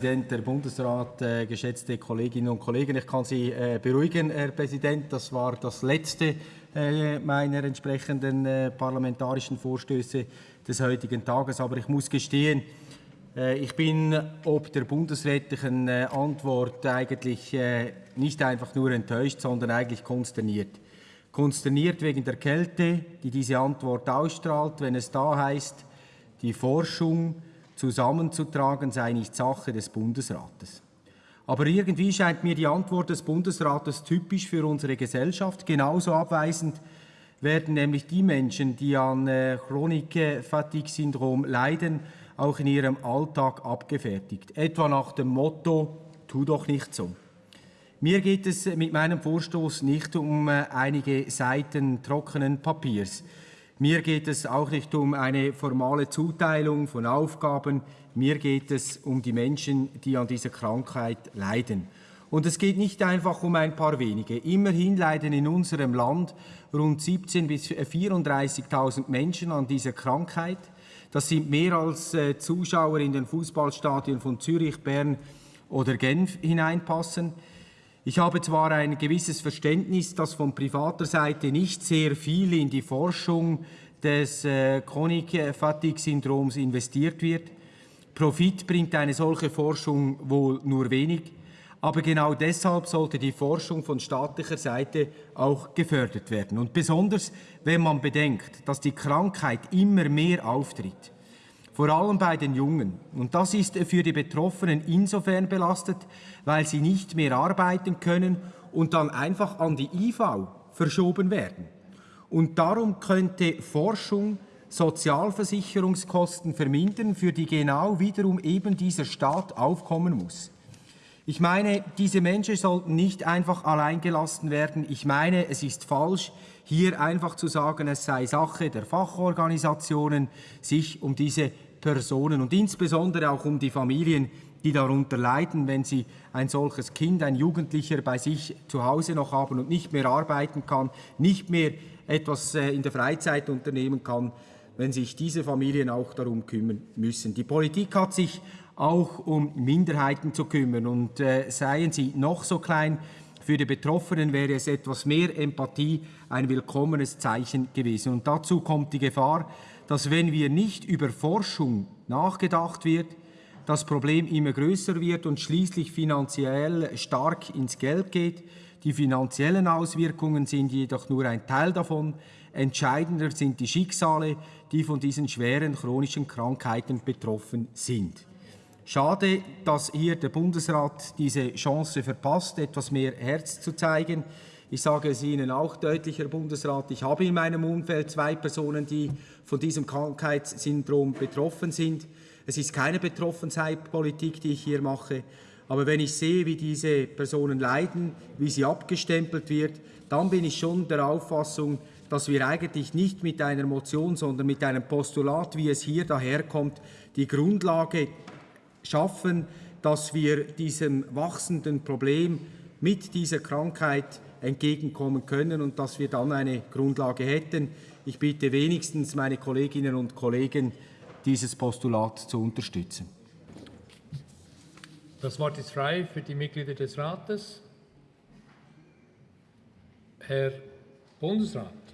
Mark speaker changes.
Speaker 1: Präsident, der Bundesrat, äh, geschätzte Kolleginnen und Kollegen, ich kann Sie äh, beruhigen, Herr Präsident. Das war das letzte äh, meiner entsprechenden äh, parlamentarischen Vorstöße des heutigen Tages. Aber ich muss gestehen, äh, ich bin ob der bundesrätlichen äh, Antwort eigentlich nicht einfach nur enttäuscht, sondern eigentlich konsterniert. Konsterniert wegen der Kälte, die diese Antwort ausstrahlt, wenn es da heißt, die Forschung zusammenzutragen sei nicht Sache des Bundesrates. Aber irgendwie scheint mir die Antwort des Bundesrates typisch für unsere Gesellschaft. Genauso abweisend werden nämlich die Menschen, die an äh, Chronik-Fatigue-Syndrom leiden, auch in ihrem Alltag abgefertigt. Etwa nach dem Motto, tu doch nicht so. Mir geht es mit meinem Vorstoß nicht um äh, einige Seiten trockenen Papiers. Mir geht es auch nicht um eine formale Zuteilung von Aufgaben. Mir geht es um die Menschen, die an dieser Krankheit leiden. Und es geht nicht einfach um ein paar wenige. Immerhin leiden in unserem Land rund 17.000 bis 34.000 Menschen an dieser Krankheit. Das sind mehr als äh, Zuschauer in den Fußballstadien von Zürich, Bern oder Genf hineinpassen. Ich habe zwar ein gewisses Verständnis, dass von privater Seite nicht sehr viel in die Forschung des äh, Chronik-Fatigue-Syndroms investiert wird. Profit bringt eine solche Forschung wohl nur wenig, aber genau deshalb sollte die Forschung von staatlicher Seite auch gefördert werden. Und besonders, wenn man bedenkt, dass die Krankheit immer mehr auftritt vor allem bei den Jungen. Und das ist für die Betroffenen insofern belastet, weil sie nicht mehr arbeiten können und dann einfach an die IV verschoben werden. Und darum könnte Forschung Sozialversicherungskosten vermindern, für die genau wiederum eben dieser Staat aufkommen muss. Ich meine, diese Menschen sollten nicht einfach allein gelassen werden. Ich meine, es ist falsch, hier einfach zu sagen, es sei Sache der Fachorganisationen, sich um diese Personen und insbesondere auch um die Familien, die darunter leiden, wenn sie ein solches Kind, ein Jugendlicher bei sich zu Hause noch haben und nicht mehr arbeiten kann, nicht mehr etwas äh, in der Freizeit unternehmen kann, wenn sich diese Familien auch darum kümmern müssen. Die Politik hat sich auch um Minderheiten zu kümmern und äh, seien sie noch so klein, für die Betroffenen wäre es etwas mehr Empathie ein willkommenes Zeichen gewesen. Und dazu kommt die Gefahr, dass wenn wir nicht über Forschung nachgedacht wird, das Problem immer größer wird und schließlich finanziell stark ins Geld geht. Die finanziellen Auswirkungen sind jedoch nur ein Teil davon. Entscheidender sind die Schicksale, die von diesen schweren chronischen Krankheiten betroffen sind. Schade, dass hier der Bundesrat diese Chance verpasst, etwas mehr Herz zu zeigen. Ich sage es Ihnen auch deutlich, Herr Bundesrat, ich habe in meinem Umfeld zwei Personen, die von diesem Krankheitssyndrom betroffen sind. Es ist keine Betroffenheitspolitik, die ich hier mache. Aber wenn ich sehe, wie diese Personen leiden, wie sie abgestempelt wird, dann bin ich schon der Auffassung, dass wir eigentlich nicht mit einer Motion, sondern mit einem Postulat, wie es hier daherkommt, die Grundlage schaffen, dass wir diesem wachsenden Problem mit dieser Krankheit entgegenkommen können und dass wir dann eine Grundlage hätten. Ich bitte wenigstens meine Kolleginnen und Kollegen, dieses Postulat zu unterstützen.
Speaker 2: Das Wort ist frei für die Mitglieder des Rates. Herr Bundesrat.